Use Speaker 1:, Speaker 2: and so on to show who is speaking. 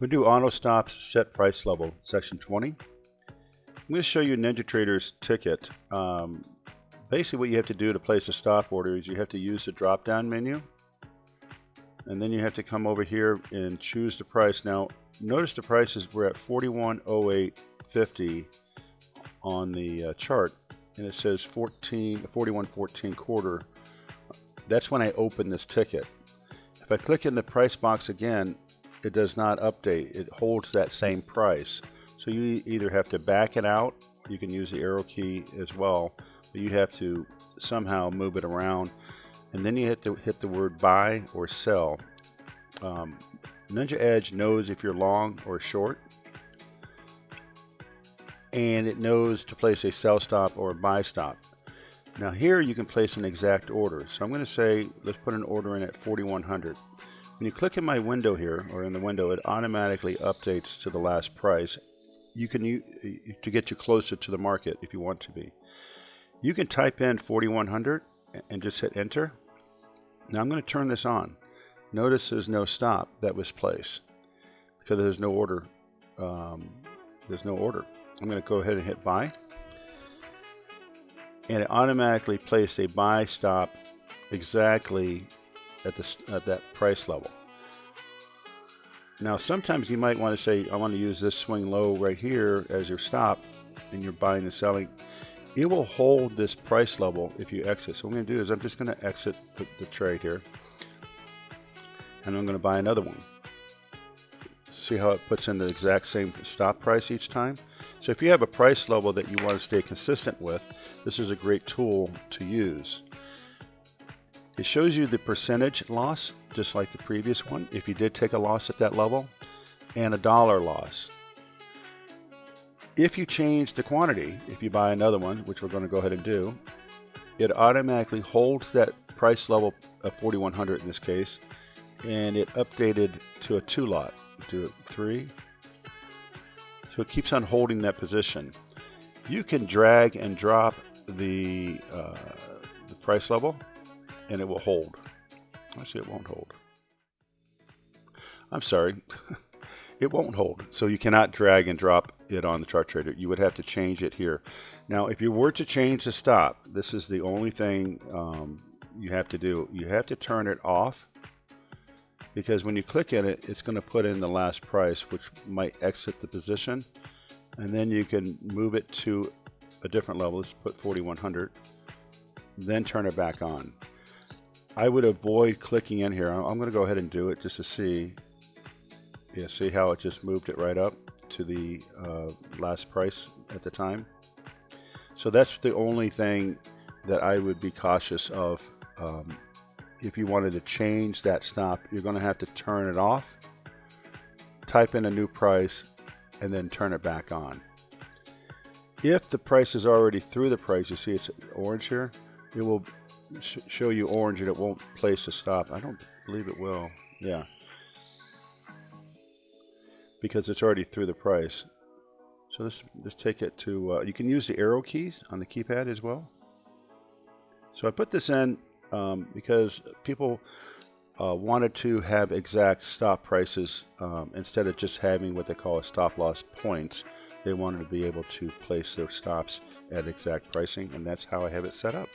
Speaker 1: We do auto stops set price level, section 20. I'm going to show you NinjaTrader's ticket. Um, basically what you have to do to place a stop order is you have to use the drop down menu and then you have to come over here and choose the price. Now notice the prices were at 4108.50 on the uh, chart and it says 14 4114 quarter. That's when I open this ticket. If I click in the price box again, it does not update. It holds that same price. So you either have to back it out, you can use the arrow key as well, but you have to somehow move it around. And then you have to hit the word buy or sell. Um, Ninja Edge knows if you're long or short. And it knows to place a sell stop or a buy stop. Now here you can place an exact order. So I'm going to say, let's put an order in at 4100. When you click in my window here, or in the window, it automatically updates to the last price. You can use, to get you closer to the market if you want to be. You can type in 4100 and just hit enter. Now I'm going to turn this on. Notice there's no stop that was placed because there's no order. Um, there's no order. I'm going to go ahead and hit buy. And it automatically placed a buy stop exactly at, the, at that price level. Now sometimes you might want to say I want to use this swing low right here as your stop and you're buying and selling. It will hold this price level if you exit. So what I'm going to do is I'm just going to exit the, the trade here and I'm going to buy another one. See how it puts in the exact same stop price each time? So if you have a price level that you want to stay consistent with, this is a great tool to use. It shows you the percentage loss, just like the previous one, if you did take a loss at that level, and a dollar loss. If you change the quantity, if you buy another one, which we're going to go ahead and do, it automatically holds that price level of 4100 in this case, and it updated to a two lot, do it three. So it keeps on holding that position. You can drag and drop the, uh, the price level and it will hold. Actually, it won't hold. I'm sorry. it won't hold. So you cannot drag and drop it on the chart trader. You would have to change it here. Now, if you were to change the stop, this is the only thing um, you have to do. You have to turn it off because when you click in it, it's going to put in the last price, which might exit the position. And then you can move it to a different level. Let's put 4100. Then turn it back on. I would avoid clicking in here. I'm going to go ahead and do it just to see. Yeah, see how it just moved it right up to the uh, last price at the time. So that's the only thing that I would be cautious of. Um, if you wanted to change that stop, you're going to have to turn it off, type in a new price, and then turn it back on. If the price is already through the price, you see it's orange here, it will sh show you orange and it won't place a stop. I don't believe it will. Yeah. Because it's already through the price. So let's, let's take it to, uh, you can use the arrow keys on the keypad as well. So I put this in um, because people uh, wanted to have exact stop prices um, instead of just having what they call a stop loss points. They wanted to be able to place their stops at exact pricing, and that's how I have it set up.